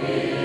Amen.